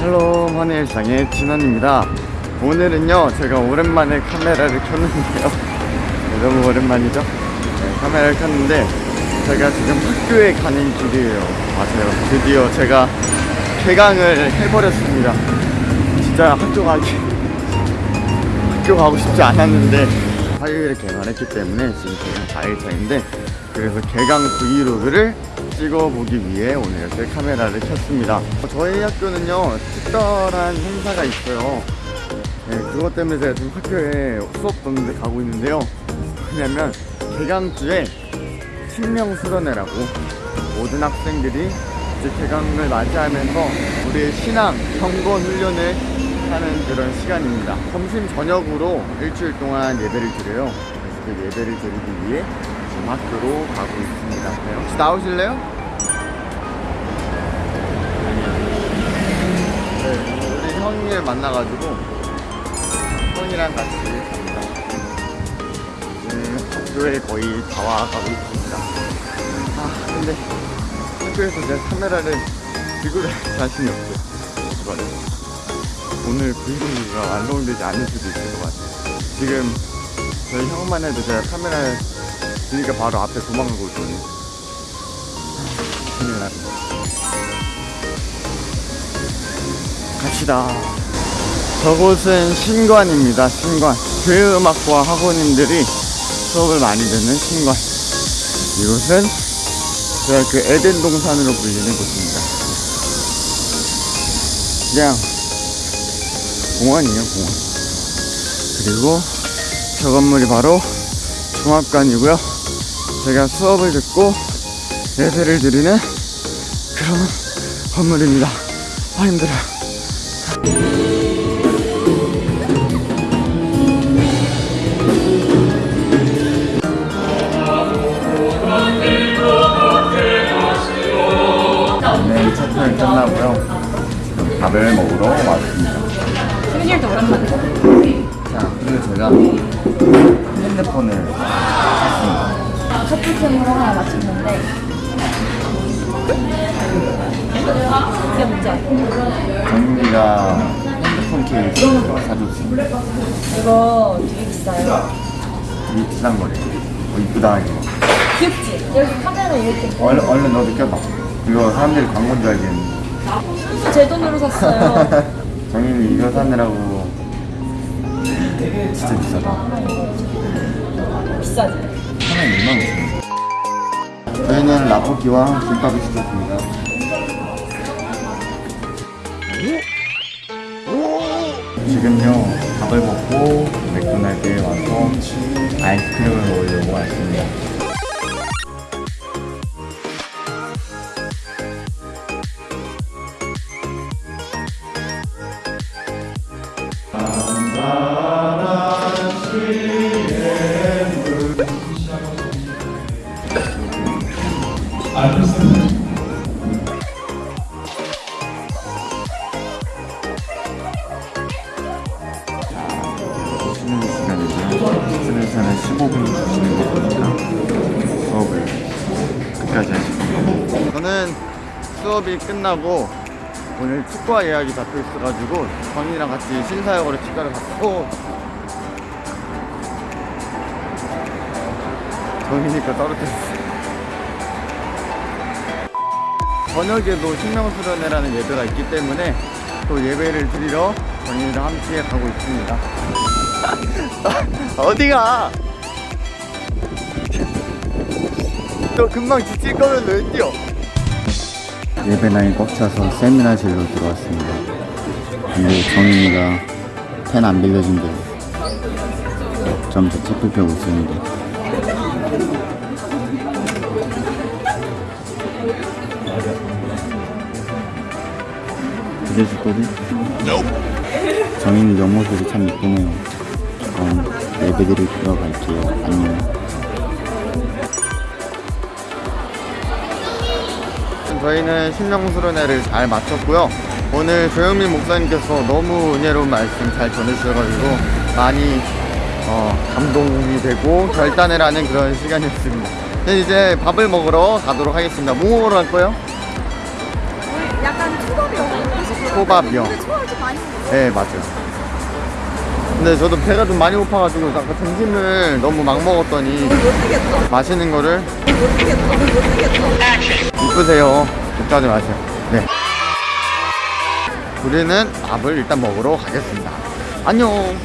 Hello 환일상의 진원입니다. 오늘은요 제가 오랜만에 카메라를 켰는데요. 네, 너무 오랜만이죠? 네, 카메라를 켰는데 제가 지금 학교에 가는 길이에요. 맞아요. 드디어 제가 개강을 해버렸습니다 진짜 학교 가기 학교 가고 싶지 않았는데 화요일에 개강했기 때문에 지금 개강 4일차인데 그래서 개강 브이로그를 찍어보기 위해 오늘 이렇게 카메라를 켰습니다. 저희 학교는요 특별한 행사가 있어요. 네, 그것 때문에 제가 지금 학교에 수업 듣는데 가고 있는데요. 왜냐면 개강주에 신명 수련회라고 모든 학생들이 이제 개강을 맞이하면서 우리의 신앙, 경건 훈련을 하는 그런 시간입니다. 점심 저녁으로 일주일 동안 예배를 드려요. 그래서 그 예배를 드리기 위해 지금 학교로 가고 있습니다. 네, 혹시 나오실래요? 네, 우리 형님을 만나가지고 형이랑 같이 갑니다. 지금 학교에 거의 다 와가고 있습니다. 아 근데 학교에서 제가 카메라를 들고 다닐 자신이 없어요. 오늘 브이로그가 완성되지 않을 수도 있을 것 같아요. 지금 저희 형만 해도 제가 카메라를 드니까 바로 앞에 도망가고 있거든요. 아, 큰일 났네. 갑시다. 저곳은 신관입니다. 신관. 교회음악과 학원인들이 수업을 많이 듣는 신관. 이곳은 제가 그 에덴 동산으로 불리는 곳입니다. 그냥 공원이에요, 공원. 그리고 저 건물이 바로 종합관이고요. 제가 수업을 듣고 예배를 드리는 그런 건물입니다. 아, 힘들어요. 네, 끝나고요. 밥을 먹으러 왔습니다. 생일도 오랜만에. 자, 그리고 제가 핸드폰을 샀습니다. 커플캠으로 하나 맞췄는데. 문제 정민이가 핸드폰 케이스 사줬습니다. 이거 되게 비싸요. 이 비싼 거래. 어, 이쁘다, 이거. 귀엽지? 여기 카메라 이렇게. 얼른, 얼른 너도 껴봐. 이거 사람들이 광고인 줄 알겠는데. 제 돈으로 샀어요. 정민이 이거 사느라고 진짜 비싸다. 비싸지? 하나에 2만 원. 저희는 라볶이와 김밥을 시켰습니다. 지금요 밥을 먹고 맥도날드에 와서 아이스크림을 먹으려고 왔습니다. 끝까지 하시고 저는 수업이 끝나고 오늘 축구화 예약이 잡혀 있어가지고 정이랑 같이 신사역으로 치과를 갔고 정이니까 떨어졌어요. 저녁에도 신명수련회라는 예배가 있기 때문에 또 예배를 드리러 정인이랑 함께 가고 있습니다. 어디가? 너 금방 지칠 거면 왜 뛰어? 예배당이 꽉 차서 세미나실로 들어왔습니다. 근데 정인이가 펜 안 빌려준대요. 점점 책 펴고 있습니다. 빌려줄 거지? 정인이 옆모습이 참 이쁘네요. 그럼 예배드릴 들어갈게요. 안녕. 저희는 신명수련회를 잘 마쳤고요. 오늘 조영민 목사님께서 너무 은혜로운 말씀 잘 전해주셔가지고 많이 어, 감동이 되고 결단을 하는 그런 시간이었습니다. 네, 이제 밥을 먹으러 가도록 하겠습니다. 뭐 먹으러 갈 거예요? 약간 초밥이요. 초밥이요. 네, 맞아요. 근데 저도 배가 좀 많이 고파가지고 아까 점심을 너무 막 먹었더니. 맛있는 거를. 이쁘세요. 걱정하지 마세요. 네. 우리는 밥을 일단 먹으러 가겠습니다. 안녕.